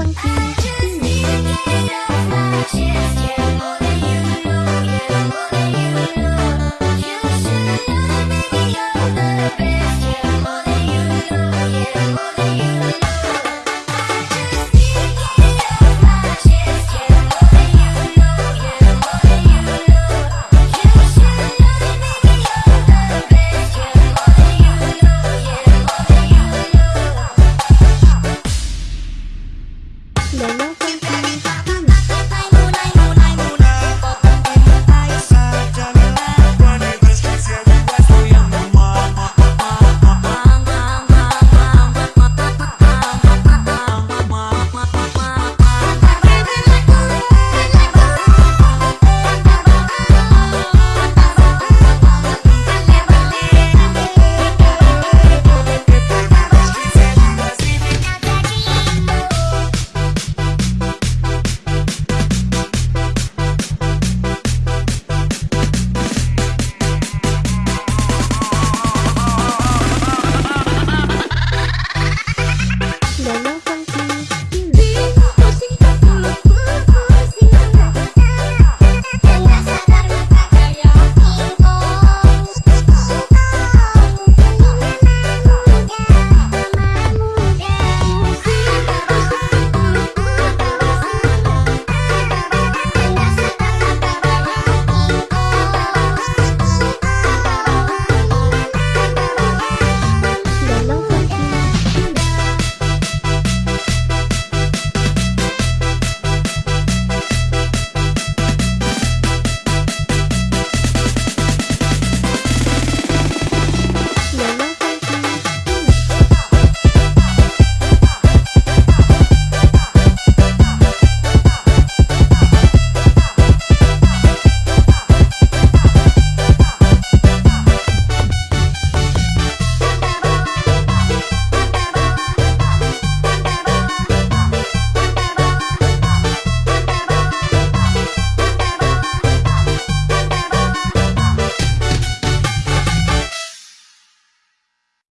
funky. I just need to get it off. Lana.